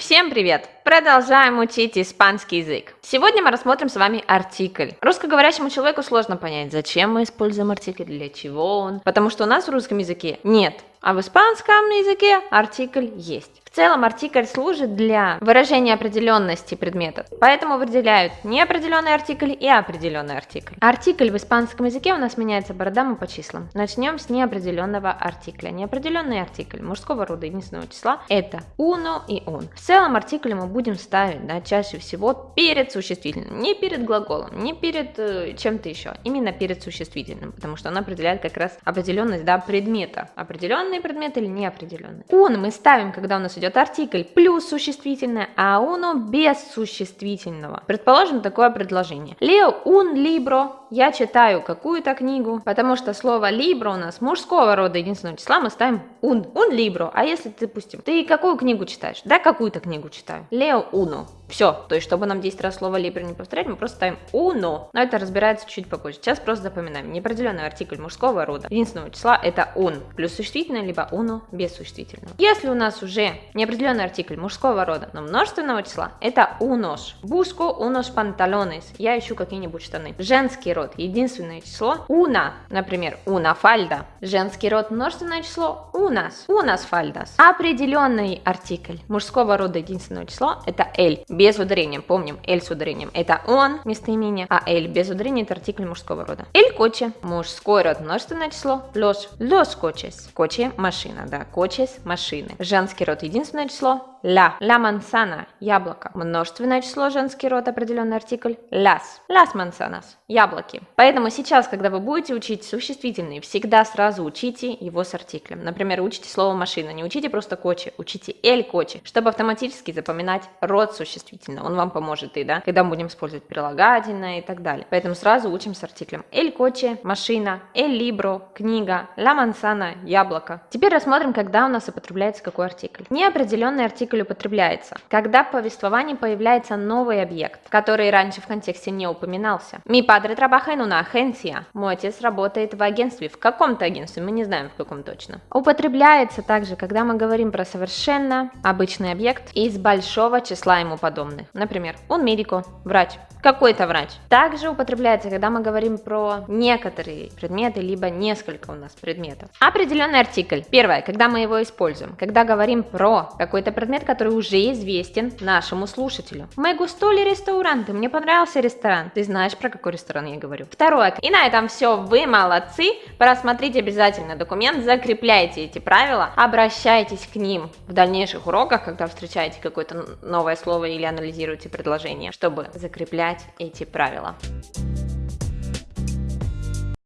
Всем привет! Продолжаем учить испанский язык. Сегодня мы рассмотрим с вами артикль. Русскоговорящему человеку сложно понять, зачем мы используем артикль, для чего он. Потому что у нас в русском языке нет, а в испанском языке артикль есть. В целом артикль служит для выражения определенности предметов, поэтому выделяют неопределенный артикль и определенный артикль. Артикль в испанском языке у нас меняется по родам и по числам. Начнем с неопределенного артикля. Неопределенный артикль мужского рода единственного числа это uno и un. В целом артикль мы будем ставить да, чаще всего перед существительным, не перед глаголом, не перед э, чем-то еще, именно перед существительным, потому что он определяет как раз определенность да, предмета. Определенный предмет или неопределенный. Un мы ставим, когда у нас идет артикль плюс существительное, а uno без существительного. Предположим такое предложение. Leo un libro. Я читаю какую-то книгу, потому что слово libro у нас мужского рода единственного числа мы ставим un. Un libro. А если, допустим, ты какую книгу читаешь? Да, какую-то книгу читаю. Leo uno. Все, то есть, чтобы нам 10 раз слово libro не повторять, мы просто ставим uno. Но это разбирается чуть попозже. Сейчас просто запоминаем. Неопределенный артикль мужского рода единственного числа это un. Плюс существительное, либо uno без существительного. Если у нас уже неопределенный артикль мужского рода, но множественного числа, это unos. Busco unos pantalones. Я ищу какие-нибудь штаны. Женский род, единственное число, una. Например, una falda. Женский род, множественное число, unas. Unas faldas. Определенный артикль мужского рода, единственного числа, это el без ударения. Помним, él с ударением это он, местоимение, а el без ударения это артикль мужского рода. El coche, мужской род, множественное число, los, los coches. Coche – машина, да, coches – машины. Женский род, единственное число, la. La manzana – яблоко. Множественное число, женский род, определенный артикль, las. Las manzanas – яблоки. Поэтому сейчас, когда вы будете учить существительные, всегда сразу учите его с артиклем. Например, учите слово машина, не учите просто coche, учите el coche, чтобы автоматически запоминать род существительного. Он вам поможет и, да, когда мы будем использовать прилагательное и так далее. Поэтому сразу учим с артиклем. El coche – машина, el libro – книга, la manzana – яблоко. Теперь рассмотрим, когда у нас употребляется какой артикль. Неопределенный артикль употребляется, когда в повествовании появляется новый объект, который раньше в контексте не упоминался. Mi padre trabaja en una agencia. Мой отец работает в агентстве, в каком-то агентстве, мы не знаем в каком точно. Употребляется также, когда мы говорим про совершенно обычный объект из большого числа ему подобных. Например, он медико, врач, какой-то врач. Также употребляется, когда мы говорим про некоторые предметы, либо несколько у нас предметов. Определенный артикль. Первое, когда мы его используем, когда говорим про какой-то предмет, который уже известен нашему слушателю. Мы густоли ресторанты, мне понравился ресторан. Ты знаешь, про какой ресторан я говорю. Второе, и на этом все, вы молодцы. Просмотрите обязательно документ, закрепляйте эти правила, обращайтесь к ним в дальнейших уроках, когда встречаете какое-то новое слово или анализируйте предложение, чтобы закреплять эти правила.